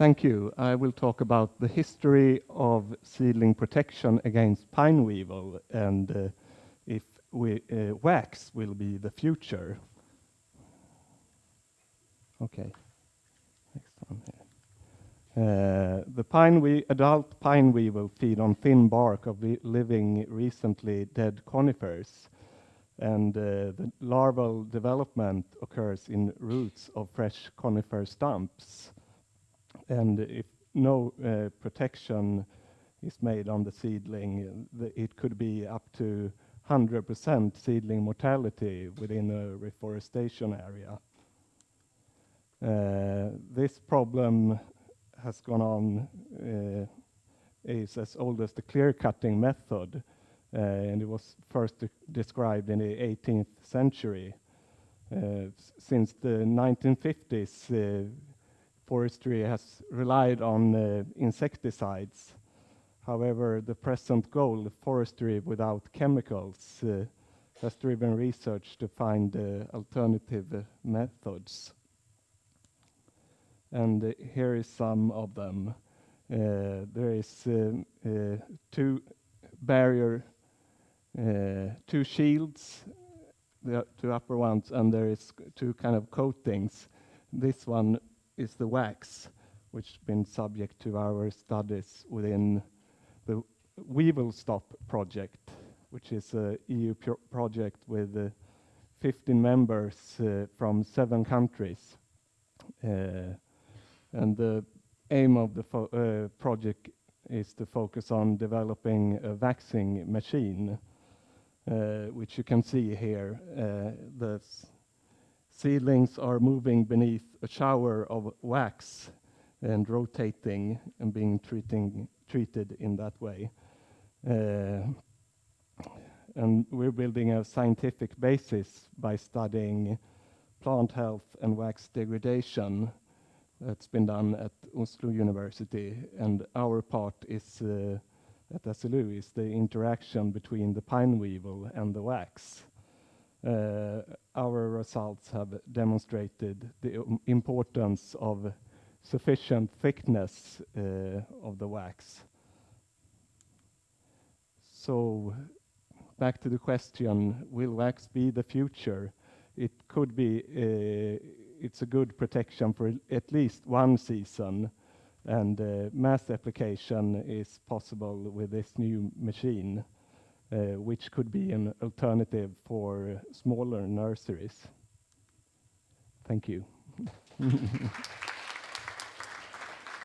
Thank you. I will talk about the history of seedling protection against pine weevil and uh, if we, uh, wax will be the future. Okay, next one here. Uh, the pine we adult pine weevil feed on thin bark of living recently dead conifers and uh, the larval development occurs in roots of fresh conifer stumps. And if no uh, protection is made on the seedling, the, it could be up to 100% seedling mortality within a reforestation area. Uh, this problem has gone on, uh, is as old as the clear cutting method, uh, and it was first described in the 18th century. Uh, since the 1950s, uh, forestry has relied on insecticides. However, the present goal, forestry without chemicals, has driven research to find alternative methods. And here is some of them. Uh, there is uh, two barrier uh, two shields, the two upper ones, and there is two kind of coatings. This one is the wax, which has been subject to our studies within the Weevil Stop project, which is a EU pro project with uh, 15 members uh, from seven countries. Uh, and the aim of the uh, project is to focus on developing a waxing machine uh, which you can see here. Uh, seedlings are moving beneath a shower of wax and rotating and being treating, treated in that way. Uh, and we're building a scientific basis by studying plant health and wax degradation that's been done at Oslo University, and our part is uh, at SLU is the interaction between the pine weevil and the wax. Uh, our results have demonstrated the importance of sufficient thickness uh, of the wax. So back to the question, will wax be the future? It could be, uh, it's a good protection for at least one season, and mass application is possible with this new machine, Uh, which could be an alternative for uh, smaller nurseries. Thank you.